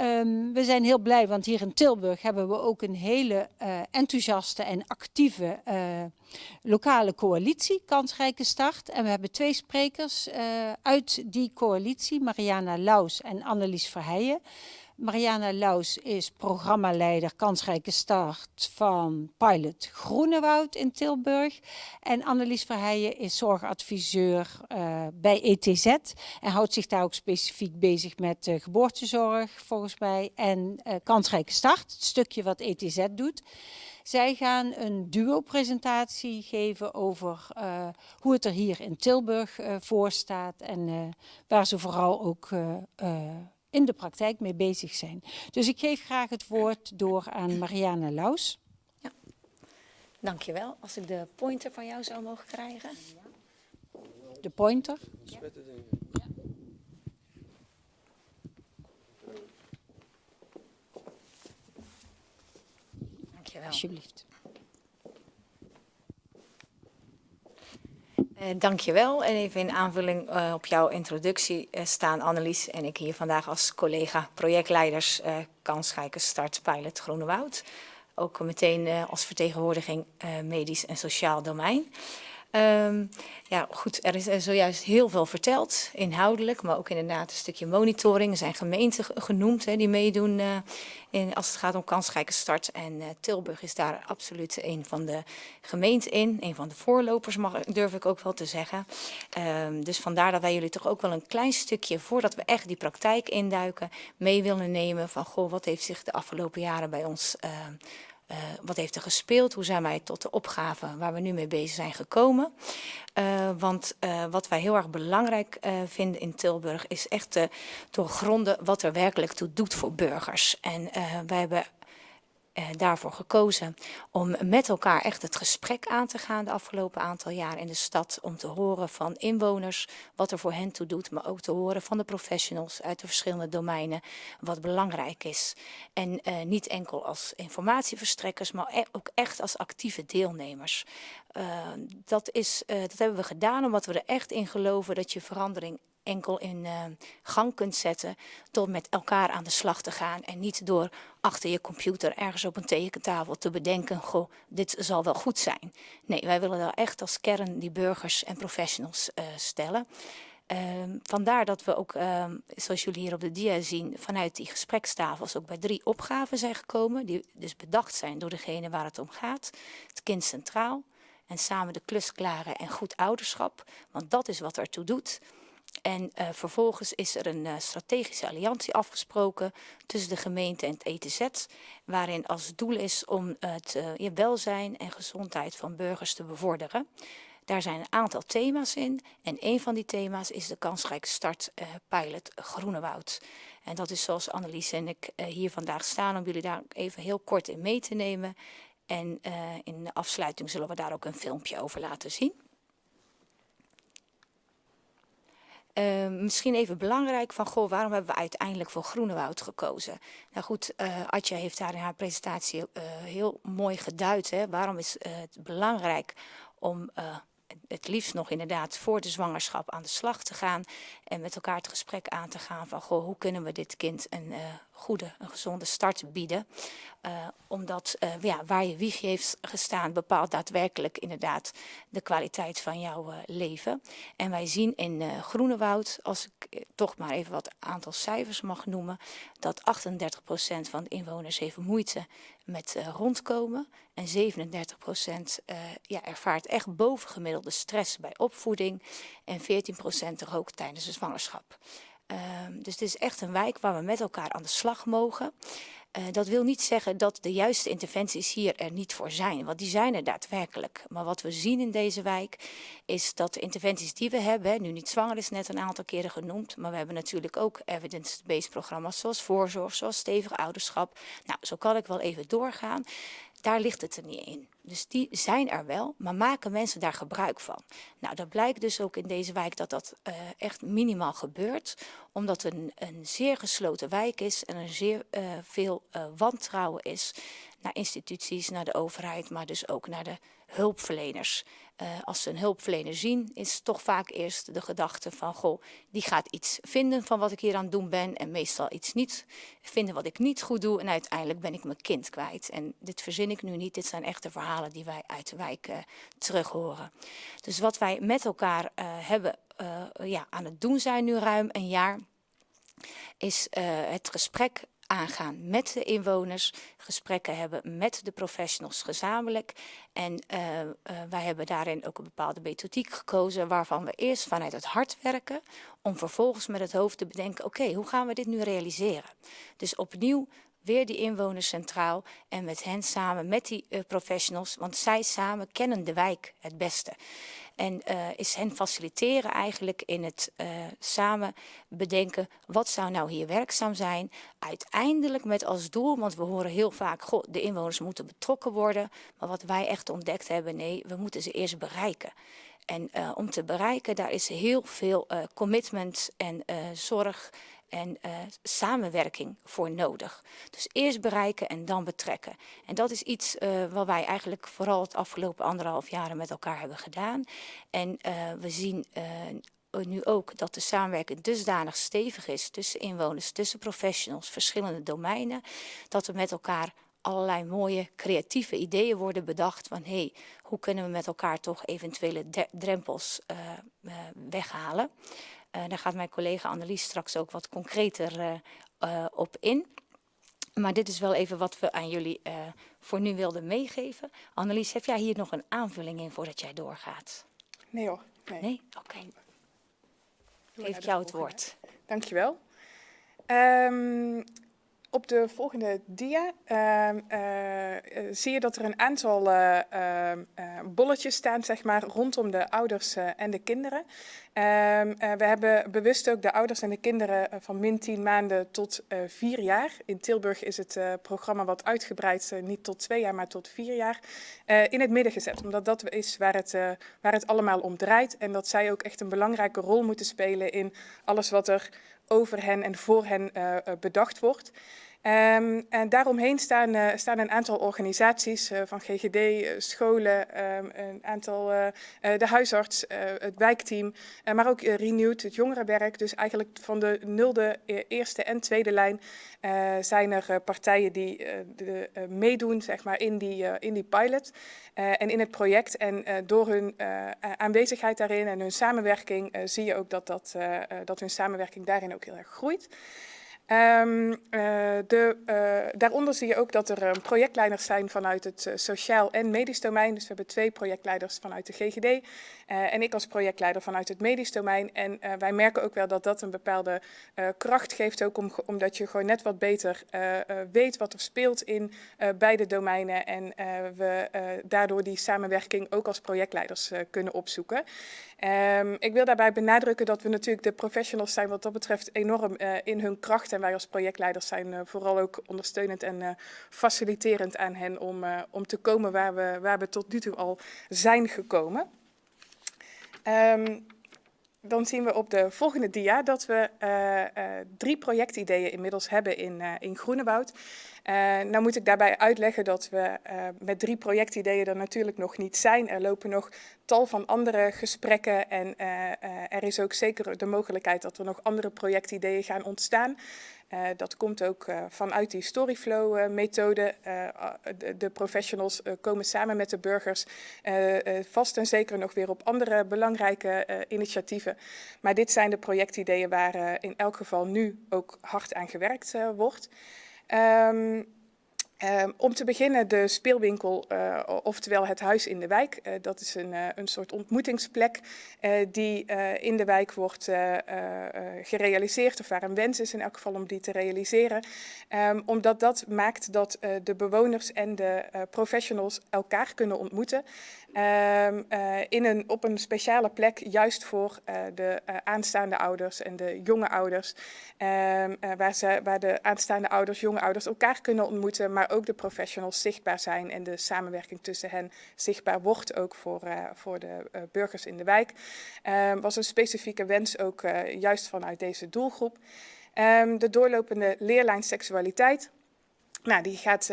Um, we zijn heel blij, want hier in Tilburg hebben we ook een hele uh, enthousiaste en actieve uh, lokale coalitie, Kansrijke Start. En we hebben twee sprekers uh, uit die coalitie, Mariana Laus en Annelies Verheijen. Mariana Laus is programmaleider Kansrijke Start van Pilot Groenewoud in Tilburg. En Annelies Verheijen is zorgadviseur uh, bij ETZ. En houdt zich daar ook specifiek bezig met geboortezorg volgens mij. En uh, Kansrijke Start, het stukje wat ETZ doet. Zij gaan een duo-presentatie geven over uh, hoe het er hier in Tilburg voor staat. En waar ze vooral ook in de praktijk mee bezig zijn. Dus ik geef graag het woord door aan Marianne Laus. Ja. Dankjewel. Als ik de pointer van jou zou mogen krijgen. De pointer? Ja. Dankjewel. Alsjeblieft. Uh, dankjewel. En even in aanvulling uh, op jouw introductie uh, staan Annelies en ik hier vandaag als collega projectleiders uh, Kansrijke Start Pilot Groene Woud. Ook meteen als vertegenwoordiging medisch en sociaal domein. Um, ja, goed, er is er zojuist heel veel verteld, inhoudelijk, maar ook inderdaad een stukje monitoring. Er zijn gemeenten genoemd hè, die meedoen uh, in, als het gaat om kansrijke start. En uh, Tilburg is daar absoluut een van de gemeenten in, een van de voorlopers mag, durf ik ook wel te zeggen. Um, dus vandaar dat wij jullie toch ook wel een klein stukje, voordat we echt die praktijk induiken, mee willen nemen van goh, wat heeft zich de afgelopen jaren bij ons uh, uh, wat heeft er gespeeld? Hoe zijn wij tot de opgave waar we nu mee bezig zijn gekomen? Uh, want uh, wat wij heel erg belangrijk vinden in Tilburg is echt te doorgronden wat er werkelijk toe doet voor burgers. En wij hebben eh, daarvoor gekozen om met elkaar echt het gesprek aan te gaan de afgelopen aantal jaar in de stad. Om te horen van inwoners wat er voor hen toe doet, maar ook te horen van de professionals uit de verschillende domeinen wat belangrijk is. En uh, niet enkel als informatieverstrekkers, maar e ook echt als actieve deelnemers. Uh, dat, is, dat hebben we gedaan omdat we er echt in geloven dat je verandering enkel in uh, gang kunt zetten door met elkaar aan de slag te gaan en niet door achter je computer ergens op een tekentafel te bedenken, goh, dit zal wel goed zijn. Nee, wij willen daar echt als kern die burgers en professionals uh, stellen. Uh, vandaar dat we ook, uh, zoals jullie hier op de dia zien, vanuit die gesprekstafels ook bij drie opgaven zijn gekomen. Die dus bedacht zijn door degene waar het om gaat. Het kind centraal en samen de klus klaren en goed ouderschap. Want dat is wat ertoe doet. En uh, vervolgens is er een uh, strategische alliantie afgesproken tussen de gemeente en het ETZ, waarin als doel is om het uh, welzijn en gezondheid van burgers te bevorderen. Daar zijn een aantal thema's in en een van die thema's is de kansrijke start pilot Groenewoud. En dat is zoals Annelies en ik hier vandaag staan om jullie daar even heel kort in mee te nemen. En in de afsluiting zullen we daar ook een filmpje over laten zien. Uh, misschien even belangrijk van, goh, waarom hebben we uiteindelijk voor Groenewoud gekozen? Nou goed, uh, Atja heeft daar in haar presentatie uh, heel mooi geduid. Hè? Waarom is het belangrijk om het liefst nog inderdaad voor de zwangerschap aan de slag te gaan. En met elkaar het gesprek aan te gaan van, goh, hoe kunnen we dit kind een goede, een gezonde start bieden. Uh, omdat uh, ja, waar je wiegje heeft gestaan bepaalt daadwerkelijk inderdaad de kwaliteit van jouw leven. En wij zien in Groenewoud, als ik toch maar even wat aantal cijfers mag noemen, dat 38% van de inwoners heeft moeite met rondkomen. En 37% ja, ervaart echt bovengemiddelde stress bij opvoeding. En 14% er ook tijdens de zwangerschap. Um, dus het is echt een wijk waar we met elkaar aan de slag mogen. Uh, dat wil niet zeggen dat de juiste interventies hier er niet voor zijn, want die zijn er daadwerkelijk. Maar wat we zien in deze wijk is dat de interventies die we hebben, nu niet zwanger is net een aantal keren genoemd, maar we hebben natuurlijk ook evidence-based programma's zoals voorzorg, zoals stevig ouderschap. Nou, zo kan ik wel even doorgaan. Daar ligt het er niet in. Dus die zijn er wel, maar maken mensen daar gebruik van? Nou, dat blijkt dus ook in deze wijk dat dat uh, echt minimaal gebeurt. Omdat het een, een zeer gesloten wijk is en er zeer uh, veel uh, wantrouwen is naar instituties, naar de overheid, maar dus ook naar de hulpverleners. Als ze een hulpverlener zien, is toch vaak eerst de gedachte van, goh, die gaat iets vinden van wat ik hier aan het doen ben en meestal iets niet vinden wat ik niet goed doe en uiteindelijk ben ik mijn kind kwijt. En dit verzin ik nu niet, dit zijn echte verhalen die wij uit de wijk uh, terug horen. Dus wat wij met elkaar uh, hebben, ja, aan het doen zijn nu ruim een jaar, is het gesprek aangaan met de inwoners, gesprekken hebben met de professionals gezamenlijk. En wij hebben daarin ook een bepaalde methodiek gekozen waarvan we eerst vanuit het hart werken, om vervolgens met het hoofd te bedenken, oké, hoe gaan we dit nu realiseren? Dus opnieuw weer die inwoners centraal en met hen samen, met die uh, professionals, want zij samen kennen de wijk het beste. En uh, is hen faciliteren eigenlijk in het uh, samen bedenken, wat zou nou hier werkzaam zijn? Uiteindelijk met als doel, want we horen heel vaak, goh, de inwoners moeten betrokken worden. Maar wat wij echt ontdekt hebben, nee, we moeten ze eerst bereiken. En om te bereiken, daar is heel veel commitment en zorg en uh, samenwerking voor nodig. Dus eerst bereiken en dan betrekken. En dat is iets uh, wat wij eigenlijk vooral het afgelopen anderhalf jaren met elkaar hebben gedaan. En uh, we zien nu ook dat de samenwerking dusdanig stevig is tussen inwoners, tussen professionals, verschillende domeinen, dat we met elkaar allerlei mooie creatieve ideeën worden bedacht van hé, hey, hoe kunnen we met elkaar toch eventuele drempels weghalen. Daar gaat mijn collega Annelies straks ook wat concreter uh, uh, op in. Maar dit is wel even wat we aan jullie voor nu wilden meegeven. Annelies, heb jij hier nog een aanvulling in voordat jij doorgaat? Nee hoor. Nee? nee? Oké. Okay. Geef jou het woord. Dankjewel. Um, op de volgende dia uh, zie je dat er een aantal uh, bolletjes staan zeg maar, rondom de ouders en de kinderen. Ehm, we hebben bewust ook de ouders en de kinderen van min 10 maanden tot 4 jaar. In Tilburg is het programma wat uitgebreid, niet tot 2 jaar, maar tot 4 jaar, in het midden gezet. Omdat dat is waar het, waar het allemaal om draait. En dat zij ook echt een belangrijke rol moeten spelen in alles wat er over hen en voor hen bedacht wordt. Um, en daaromheen staan, uh, staan een aantal organisaties uh, van GGD, uh, scholen, um, een aantal, de huisarts, het wijkteam, maar ook Renewed, het jongerenwerk. Dus eigenlijk van de nulde, eerste en tweede lijn zijn er partijen die de, meedoen zeg maar, in, die, in die pilot en in het project. En door hun aanwezigheid daarin en hun samenwerking zie je ook dat, dat, dat hun samenwerking daarin ook heel erg groeit. Um, uh, de, uh, daaronder zie je ook dat er um, projectleiders zijn vanuit het uh, sociaal en medisch domein. Dus we hebben twee projectleiders vanuit de GGD en ik als projectleider vanuit het medisch domein. En wij merken ook wel dat dat een bepaalde kracht geeft, ook om, omdat je gewoon net wat beter weet wat er speelt in beide domeinen. En we daardoor die samenwerking ook als projectleiders kunnen opzoeken. Um, ik wil daarbij benadrukken dat we natuurlijk de professionals zijn wat dat betreft enorm in hun kracht en wij als projectleiders zijn uh, vooral ook ondersteunend en uh, faciliterend aan hen om, uh, om te komen waar we, waar we tot nu toe al zijn gekomen. Um, dan zien we op de volgende dia dat we drie projectideeën inmiddels hebben in, in Groenewoud. Uh, nou moet ik daarbij uitleggen dat we uh, met drie projectideeën er natuurlijk nog niet zijn. Er lopen nog tal van andere gesprekken en uh, er is ook zeker de mogelijkheid dat er nog andere projectideeën gaan ontstaan. Dat komt ook vanuit die Storyflow methode. De, de, professionals komen samen met de burgers vast en zeker nog weer op andere belangrijke initiatieven. Maar dit zijn de projectideeën waar in elk geval nu ook hard aan gewerkt wordt. Um, Um, om te beginnen de speelwinkel, uh, oftewel het huis in de wijk. Uh, dat is een, uh, een soort ontmoetingsplek die in de wijk wordt gerealiseerd, of waar een wens is in elk geval om die te realiseren. Um, omdat dat maakt dat de bewoners en de professionals elkaar kunnen ontmoeten. Um, in een, op een speciale plek, juist voor de aanstaande ouders en de jonge ouders. waar, ze, waar de aanstaande ouders, jonge ouders elkaar kunnen ontmoeten, maar ook de professionals zichtbaar zijn en de samenwerking tussen hen zichtbaar wordt ook voor, voor de burgers in de wijk. Um, was een specifieke wens ook juist vanuit deze doelgroep. De doorlopende leerlijn seksualiteit Nou, die gaat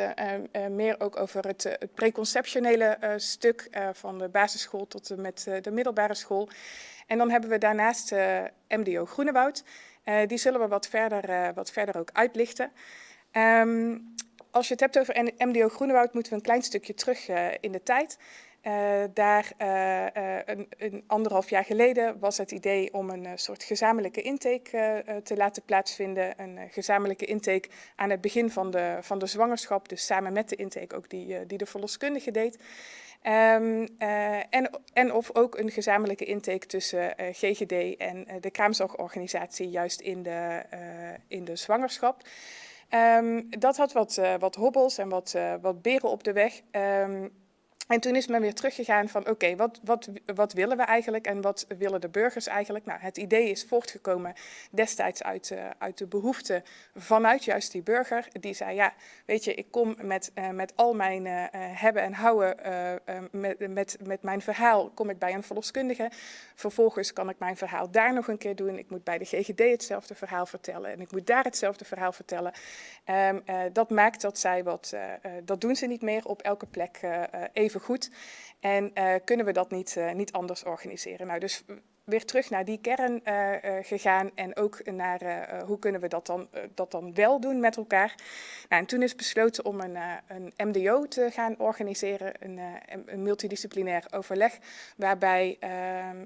meer ook over het, het preconceptionele stuk van de basisschool tot met de middelbare school. En dan hebben we daarnaast MDO Groenewoud. die zullen we wat verder, wat verder ook uitlichten. Um, als je het hebt over MDO Groenewoud, moeten we een klein stukje terug in de tijd. Uh, daar uh, een, een, anderhalf jaar geleden was het idee om een soort gezamenlijke intake te laten plaatsvinden. Een gezamenlijke intake aan het begin van de, van de zwangerschap, dus samen met de intake ook die, die de verloskundige deed. Um, en, en of ook een gezamenlijke intake tussen GGD en de kraamzorgorganisatie juist in de, in de zwangerschap. Um, dat had wat, wat hobbels en wat, wat beren op de weg. Um, En toen is men weer teruggegaan van oké, wat, wat, wat willen we eigenlijk en wat willen de burgers eigenlijk? Nou, het idee is voortgekomen destijds uit, uh, uit de behoefte vanuit juist die burger. Die zei ja, weet je, ik kom met, uh, met al mijn uh, hebben en houden, met, met, met mijn verhaal kom ik bij een verloskundige. Vervolgens kan ik mijn verhaal daar nog een keer doen. Ik moet bij de GGD hetzelfde verhaal vertellen en ik moet daar hetzelfde verhaal vertellen. Um, dat maakt dat zij wat, dat doen ze niet meer op elke plek even En uh, kunnen we dat niet, uh, niet anders organiseren? Nou, dus weer terug naar die kern uh, uh, gegaan en ook naar uh, hoe kunnen we dat dan, dat dan wel doen met elkaar. Nou, en toen is besloten om een, een MDO te gaan organiseren, een, een multidisciplinair overleg, waarbij ehm,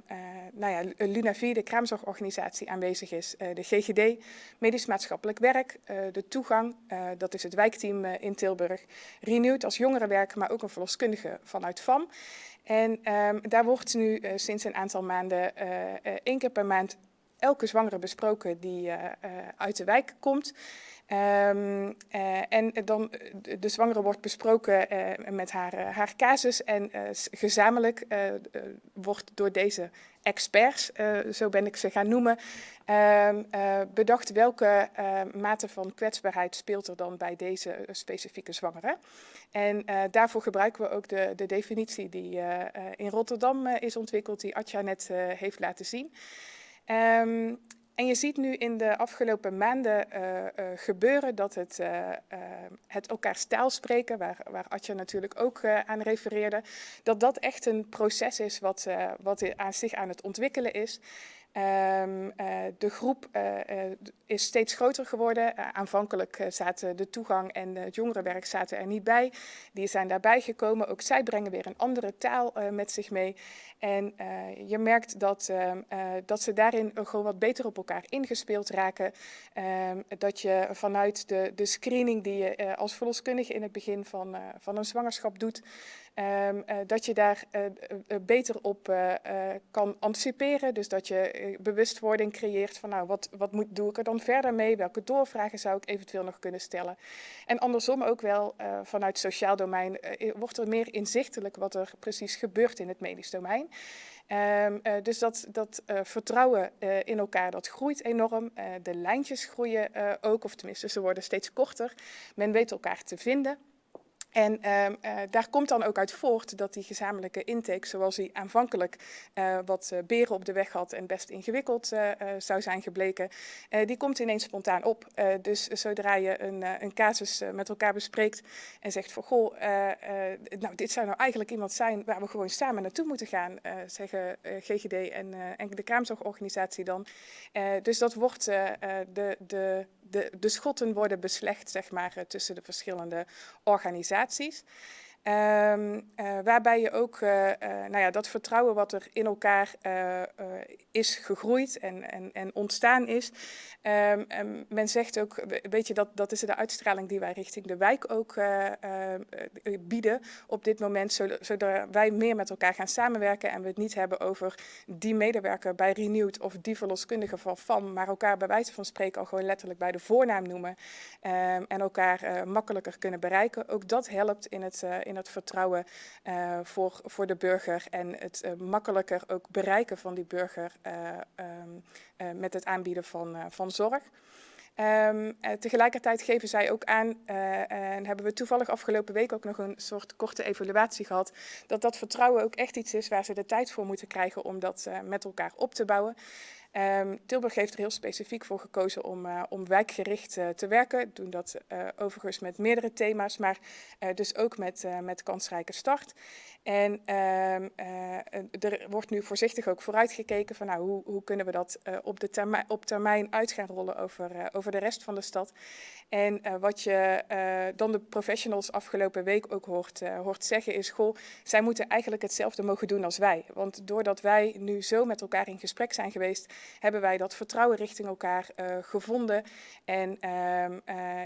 nou ja, Lunavi, de kraamzorgorganisatie, aanwezig is, de GGD, medisch maatschappelijk werk, de toegang, dat is het wijkteam in Tilburg, Renewed als jongerenwerk, maar ook een verloskundige vanuit FAM. En um, daar wordt nu uh, sinds een aantal maanden uh, uh, één keer per maand elke zwangere besproken die uit de wijk komt. Um, en dan de, de zwangere wordt besproken met haar, haar casus en gezamenlijk wordt door deze experts, zo ben ik ze gaan noemen, ehm, bedacht welke mate van kwetsbaarheid speelt er dan bij deze specifieke zwangere. En daarvoor gebruiken we ook de, de definitie die in Rotterdam is ontwikkeld, die Atja net heeft laten zien. Um, en je ziet nu in de afgelopen maanden gebeuren dat het, het elkaar stijl spreken, waar, waar natuurlijk ook aan refereerde, dat dat echt een proces is wat, wat aan zich aan het ontwikkelen is. Um, uh, de groep uh, uh, is steeds groter geworden. aanvankelijk zaten de toegang en het jongerenwerk zaten er niet bij. Die zijn daarbij gekomen. Ook zij brengen weer een andere taal met zich mee. En je merkt dat, ehm, dat ze daarin gewoon wat beter op elkaar ingespeeld raken. Um, dat je vanuit de, de screening die je als verloskundige in het begin van, van een zwangerschap doet, Um, uh, dat je daar uh, uh, beter op kan anticiperen. Dus dat je bewustwording creëert van nou, wat, wat moet, doe ik er dan verder mee? Welke doorvragen zou ik eventueel nog kunnen stellen? En andersom ook wel vanuit sociaal domein wordt er meer inzichtelijk wat er precies gebeurt in het medisch domein. Uh, dus dat, dat vertrouwen in elkaar, dat groeit enorm. de lijntjes groeien ook, of tenminste ze worden steeds korter. Men weet elkaar te vinden. En uh, uh, daar komt dan ook uit voort dat die gezamenlijke intake, zoals die aanvankelijk uh, wat beren op de weg had en best ingewikkeld zou zijn gebleken, die komt ineens spontaan op. dus zodra je een, een casus met elkaar bespreekt en zegt van goh, nou dit zou nou eigenlijk iemand zijn waar we gewoon samen naartoe moeten gaan, zeggen GGD en, en de kraamzorgorganisatie dan. dus dat wordt de, de de, de schotten worden beslecht zeg maar, eh, tussen de verschillende organisaties. Um, uh, waarbij je ook uh, uh, nou ja, dat vertrouwen wat er in elkaar is gegroeid en, en, en ontstaan is. Um, men zegt ook, weet je, dat, dat is de uitstraling die wij richting de wijk ook bieden op dit moment. Zodat wij meer met elkaar gaan samenwerken en we het niet hebben over die medewerker bij Renewed of die verloskundige van FAM. Maar elkaar bij wijze van spreken al gewoon letterlijk bij de voornaam noemen. en elkaar makkelijker kunnen bereiken. Ook dat helpt in het, het vertrouwen uh, voor, voor de burger en het uh, makkelijker ook bereiken van die burger uh, um, met het aanbieden van, van zorg. Um, tegelijkertijd geven zij ook aan, en hebben we toevallig afgelopen week ook nog een soort korte evaluatie gehad, dat dat vertrouwen ook echt iets is waar ze de tijd voor moeten krijgen om dat met elkaar op te bouwen. Um, Tilburg heeft er heel specifiek voor gekozen om, uh, om wijkgericht uh, te werken. Doen dat uh, overigens met meerdere thema's, maar dus ook met, met kansrijke start. En um, er wordt nu voorzichtig ook vooruitgekeken van nou, hoe, hoe kunnen we dat op, de termijn, op termijn uit gaan rollen over, de rest van de stad. En wat je dan de professionals afgelopen week ook hoort, hoort zeggen is, goh, zij moeten eigenlijk hetzelfde mogen doen als wij. Want doordat wij nu zo met elkaar in gesprek zijn geweest, hebben wij dat vertrouwen richting elkaar gevonden. En ehm,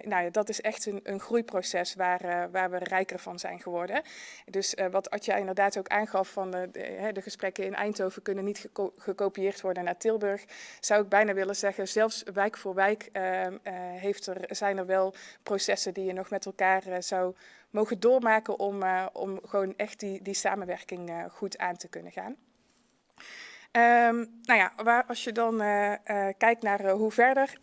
nou ja, dat is echt een, een groeiproces waar, waar we rijker van zijn geworden. Dus wat Atja inderdaad ook aangaf van de, de, gesprekken in Eindhoven kunnen niet geko gekopieerd worden naar Tilburg, zou ik bijna willen zeggen, zelfs wijk voor wijk ehm, heeft er, zijn er wel processen die je nog met elkaar zou mogen doormaken om, om gewoon echt die, die samenwerking goed aan te kunnen gaan. Um, nou ja, waar, als je dan kijkt naar hoe verder,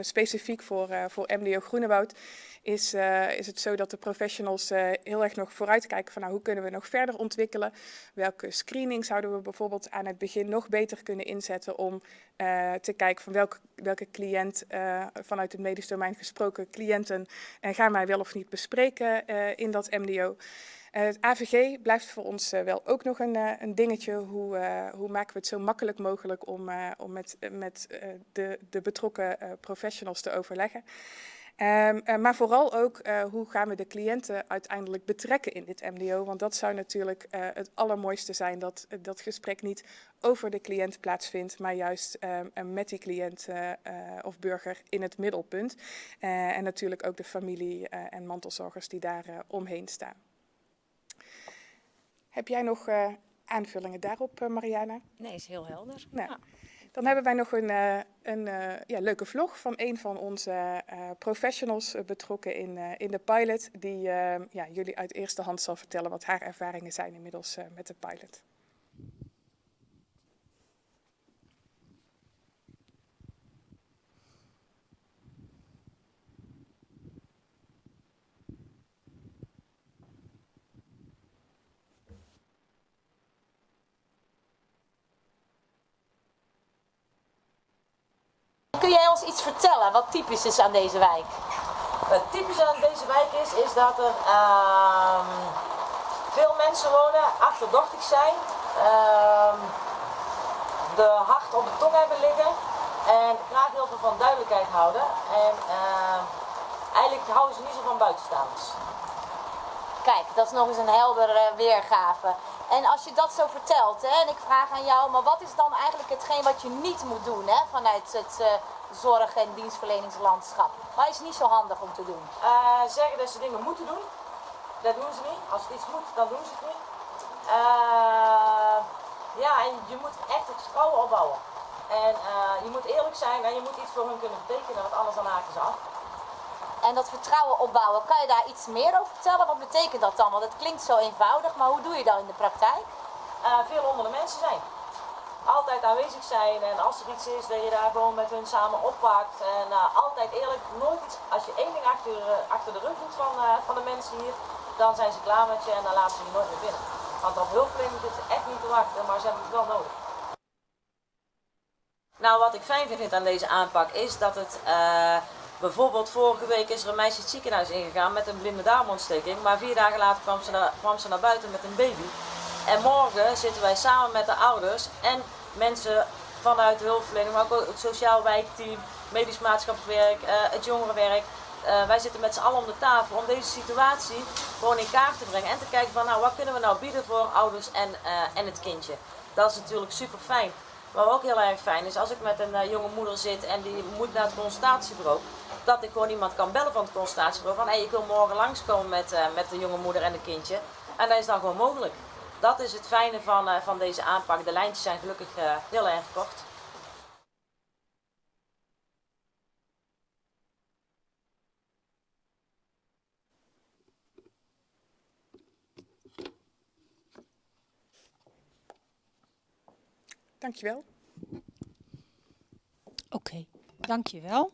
specifiek voor, voor MDO Groenewoud, is, uh, is het zo dat de professionals uh, heel erg nog vooruitkijken van nou, hoe kunnen we nog verder ontwikkelen. Welke screening zouden we bijvoorbeeld aan het begin nog beter kunnen inzetten om uh, te kijken van welke, welke cliënt vanuit het medisch domein gesproken cliënten gaan wij wel of niet bespreken in dat MDO. het AVG blijft voor ons wel ook nog een, een dingetje. Hoe, hoe, maken we het zo makkelijk mogelijk om, om met, met de, de betrokken professionals te overleggen. Um, uh, maar vooral ook uh, hoe gaan we de cliënten uiteindelijk betrekken in dit MDO. Want dat zou natuurlijk uh, het allermooiste zijn dat dat gesprek niet over de cliënt plaatsvindt, maar juist um, met die cliënt of burger in het middelpunt. en natuurlijk ook de familie en mantelzorgers die daar omheen staan. Heb jij nog aanvullingen daarop, Mariana? Nee, is heel helder. Nou. Ja. Dan hebben wij nog een, uh, een uh, ja, leuke vlog van een van onze uh, professionals betrokken in, in de pilot. Die ja, jullie uit eerste hand zal vertellen wat haar ervaringen zijn inmiddels met de pilot. Kun jij ons iets vertellen wat typisch is aan deze wijk? Wat typisch aan deze wijk is, is dat er uh, veel mensen wonen, achterdochtig zijn, uh, de hart op de tong hebben liggen en graag heel veel van duidelijkheid houden. En uh, eigenlijk houden ze niet zo van buitenstaanders. Kijk, dat is nog eens een heldere weergave. En als je dat zo vertelt, hè, en ik vraag aan jou, maar wat is dan eigenlijk hetgeen wat je niet moet doen hè, vanuit het uh, zorg- en dienstverleningslandschap? Wat is niet zo handig om te doen? Uh, zeggen dat ze dingen moeten doen, dat doen ze niet. Als het iets moet, dan doen ze het niet. Uh, ja, en je moet echt het vertrouwen opbouwen. En je moet eerlijk zijn en je moet iets voor hun kunnen betekenen, want anders dan haken ze af en dat vertrouwen opbouwen. Kan je daar iets meer over vertellen? Wat betekent dat dan? Want het klinkt zo eenvoudig, maar hoe doe je dat in de praktijk? Uh, veel onder de mensen zijn. Altijd aanwezig zijn en als er iets is, dat je daar gewoon met hun samen oppakt. En uh, altijd eerlijk, nooit iets. Als je één ding achter, uh, achter de rug doet van, van de mensen hier, dan zijn ze klaar met je en dan laten ze je nooit meer binnen. Want op hulpverlening zitten ze echt niet te wachten, maar ze hebben het wel nodig. Nou, wat ik fijn vind aan deze aanpak is dat het Bijvoorbeeld vorige week is er een meisje het ziekenhuis ingegaan met een blinde darmontsteking. Maar vier dagen later kwam ze, naar, kwam ze naar buiten met een baby. En morgen zitten wij samen met de ouders en mensen vanuit de hulpverlening, maar ook het sociaal wijkteam, medisch maatschappelijk werk, uh, het jongerenwerk. Uh, wij zitten met z'n allen om de tafel om deze situatie gewoon in kaart te brengen en te kijken van nou wat kunnen we nou bieden voor ouders en, uh, en het kindje. Dat is natuurlijk super fijn. Wat ook heel erg fijn is als ik met een jonge moeder zit en die moet naar het consultatiebureau dat ik gewoon iemand kan bellen van het consultatiebureau van hé, hey, ik wil morgen langskomen met, uh, met de jonge moeder en de kindje. En dat is dan gewoon mogelijk. Dat is het fijne van, uh, van deze aanpak. De lijntjes zijn gelukkig heel erg kort. Dankjewel. Oké, okay, dankjewel.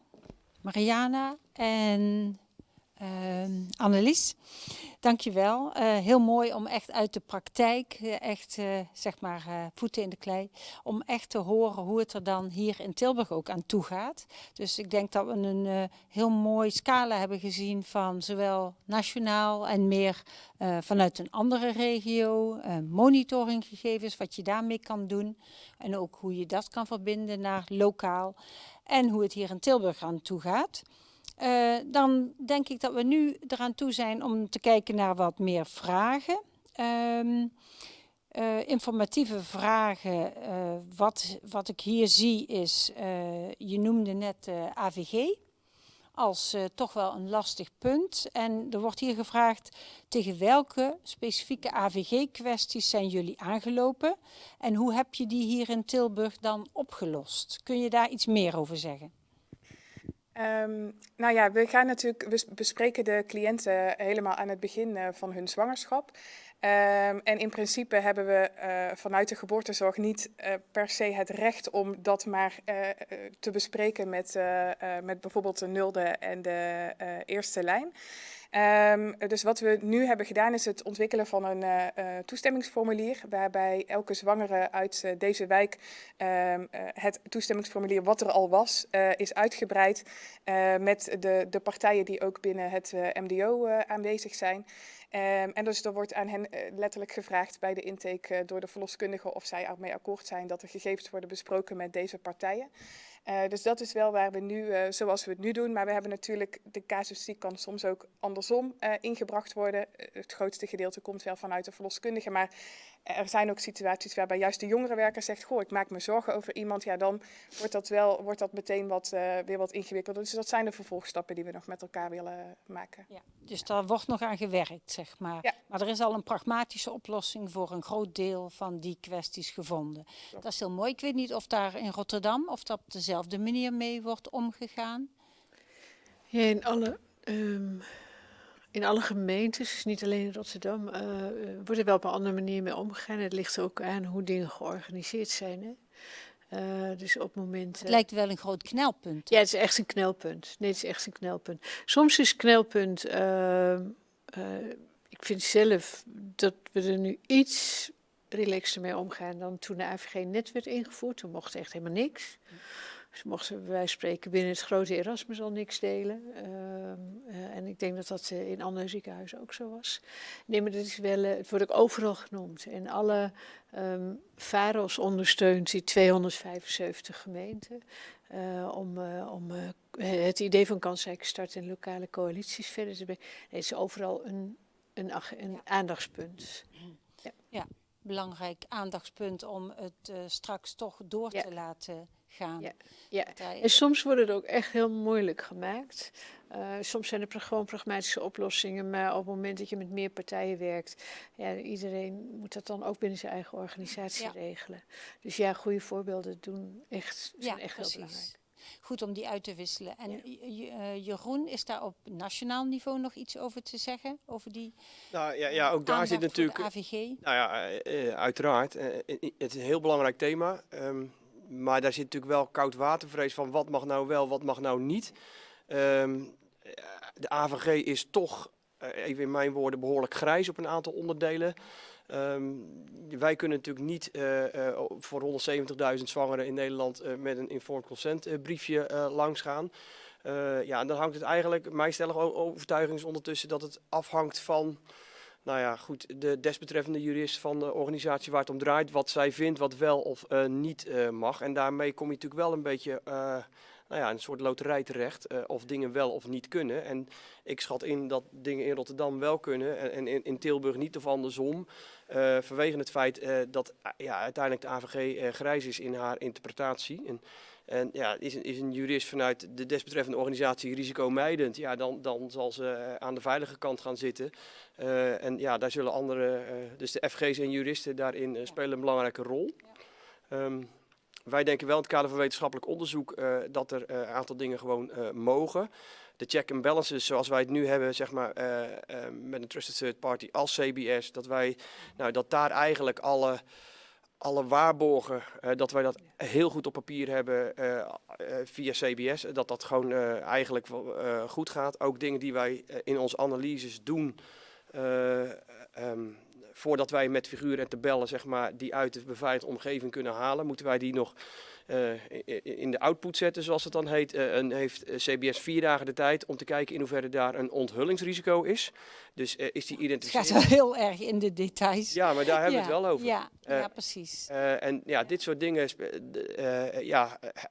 Mariana. En Annelies, dankjewel. Uh, heel mooi om echt uit de praktijk, uh, echt uh, zeg maar voeten in de klei, om echt te horen hoe het er dan hier in Tilburg ook aan toe gaat. Dus ik denk dat we een heel mooi scala hebben gezien van zowel nationaal en meer vanuit een andere regio, monitoringgegevens, wat je daarmee kan doen en ook hoe je dat kan verbinden naar lokaal en hoe het hier in Tilburg aan toe gaat. Uh, dan denk ik dat we nu eraan toe zijn om te kijken naar wat meer vragen. Um, uh, informatieve vragen. Uh, wat, wat ik hier zie is, je noemde net AVG als toch wel een lastig punt. En er wordt hier gevraagd tegen welke specifieke AVG-kwesties zijn jullie aangelopen? En hoe heb je die hier in Tilburg dan opgelost? Kun je daar iets meer over zeggen? Um, nou ja, we gaan natuurlijk, we bespreken de cliënten helemaal aan het begin uh, van hun zwangerschap. Um, en in principe hebben we uh, vanuit de geboortezorg niet uh, per se het recht om dat maar te bespreken met, met bijvoorbeeld de nulde en de eerste lijn. Um, dus wat we nu hebben gedaan is het ontwikkelen van een uh, uh, toestemmingsformulier, waarbij elke zwangere uit uh, deze wijk um, het toestemmingsformulier wat er al was, is uitgebreid met de, de partijen die ook binnen het MDO aanwezig zijn. Um, en dus er wordt aan hen letterlijk gevraagd bij de intake door de verloskundige of zij ermee akkoord zijn dat er gegevens worden besproken met deze partijen. Uh, dus dat is wel waar we nu, uh, zoals we het nu doen. Maar we hebben natuurlijk, de casuïstiek kan soms ook andersom uh, ingebracht worden. het grootste gedeelte komt wel vanuit de verloskundige. Maar er zijn ook situaties waarbij juist de jongere werker zegt, goh, ik maak me zorgen over iemand. Ja, dan wordt dat wel, wordt dat meteen wat, weer wat ingewikkelder. Dus dat zijn de vervolgstappen die we nog met elkaar willen maken. Ja, dus daar wordt nog aan gewerkt, zeg maar. Ja. Maar er is al een pragmatische oplossing voor een groot deel van die kwesties gevonden. Dat is heel mooi. Ik weet niet of daar in Rotterdam, of dat op dezelfde manier mee wordt omgegaan. Ja, in alle... Um in alle gemeentes, dus niet alleen in Rotterdam, uh, wordt er wel op een andere manier mee omgegaan. Het ligt ook aan hoe dingen georganiseerd zijn. Hè? Uh, dus op het moment. Het lijkt wel een groot knelpunt. Ja, het is echt een knelpunt. Nee, het is echt een knelpunt. Soms is knelpunt. Uh, ik vind zelf dat we er nu iets relaxter mee omgaan dan toen de AVG net werd ingevoerd. Toen mocht echt helemaal niks. Dus mochten wij spreken binnen het grote Erasmus al niks delen. Uh, uh, en ik denk dat dat uh, in andere ziekenhuizen ook zo was. Nee, maar dat is wel, eh, het wordt ook overal genoemd. En alle um, VAROS ondersteunt die 275 gemeenten. Uh, om, om het idee van kansrijke start en lokale coalities verder te brengen. Nee, het is overal een, een, een ja. aandachtspunt. Ja. ja. belangrijk aandachtspunt om het straks toch door ja. te laten gaan. Ja, ja. en soms wordt het ook echt heel moeilijk gemaakt. Uh, soms zijn er gewoon pragmatische oplossingen, maar op het moment dat je met meer partijen werkt, ja, iedereen moet dat dan ook binnen zijn eigen organisatie ja. regelen. Dus ja, goede voorbeelden doen echt, zijn ja, echt precies. heel belangrijk. Goed om die uit te wisselen. En ja. uh, Jeroen, is daar op nationaal niveau nog iets over te zeggen? Over die nou, ja, ja, ook daar zit natuurlijk. AVG? Nou ja, uh, uiteraard. het is een heel belangrijk thema. Um, maar daar zit natuurlijk wel koud watervrees van wat mag nou wel, wat mag nou niet. Um, de AVG is toch, uh, even in mijn woorden, behoorlijk grijs op een aantal onderdelen. Um, wij kunnen natuurlijk niet uh, uh, voor 170.000 zwangeren in Nederland met een informed consent briefje langs gaan. ja, en dan hangt het eigenlijk, mijn stellige overtuiging is ondertussen dat het afhangt van nou ja, goed, de desbetreffende jurist van de organisatie waar het om draait, wat zij vindt, wat wel of uh, niet uh, mag. En daarmee kom je natuurlijk wel een beetje uh, nou ja, een soort loterij terecht, of dingen wel of niet kunnen. En ik schat in dat dingen in Rotterdam wel kunnen en, en in, in, Tilburg niet of andersom. vanwege het feit dat ja, uiteindelijk de AVG grijs is in haar interpretatie. En, en ja, is een, is een jurist vanuit de desbetreffende organisatie risicomijdend, ja, dan, dan zal ze aan de veilige kant gaan zitten. Uh, en ja, daar zullen andere, uh, dus de FG's en juristen daarin spelen een belangrijke rol. Um, wij denken wel in het kader van wetenschappelijk onderzoek dat er een aantal dingen gewoon mogen. De check and balances zoals wij het nu hebben, zeg maar, met een trusted third party als CBS, dat wij, nou, dat daar eigenlijk alle alle waarborgen, eh, dat wij dat heel goed op papier hebben eh, eh, via CBS. Dat dat gewoon eigenlijk goed gaat. Ook dingen die wij in onze analyses doen. eh, ehm, voordat wij met figuren en tabellen zeg maar, die uit de beveiligde omgeving kunnen halen, moeten wij die nog in de output zetten, zoals het dan heet. Eh, en heeft eh, CBS vier dagen de tijd om te kijken in hoeverre daar een onthullingsrisico is. Dus eh, is die Het gaat identificering. wel heel erg in de details. Ja, maar daar hebben we Ja, het wel over. Ja, Eh, ja precies. Eh, en ja, dit soort dingen, eh, ja, eh,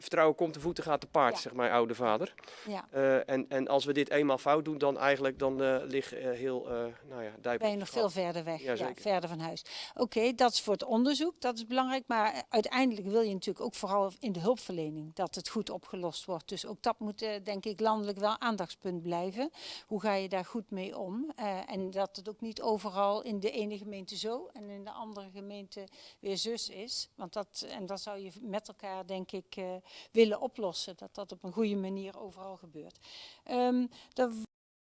vertrouwen komt te voeten, gaat te paard, Ja. zegt mijn oude vader. Ja. Eh, en, en als we dit eenmaal fout doen, dan eigenlijk dan eh ligt eh, heel, nou ja, Dijpen Ben je nog veel verder weg, Ja, verder van huis. Oké, dat is voor het onderzoek, dat is belangrijk. Maar uiteindelijk wil je natuurlijk ook vooral in de hulpverlening dat het goed opgelost wordt. Dus ook dat moet denk ik landelijk wel aandachtspunt blijven. Hoe ga je daar goed mee om? En dat het ook niet overal in de ene gemeente zo en in de andere gemeente weer zus is. Want dat, en dat zou je met elkaar denk ik willen oplossen. Dat dat op een goede manier overal gebeurt. Ehm,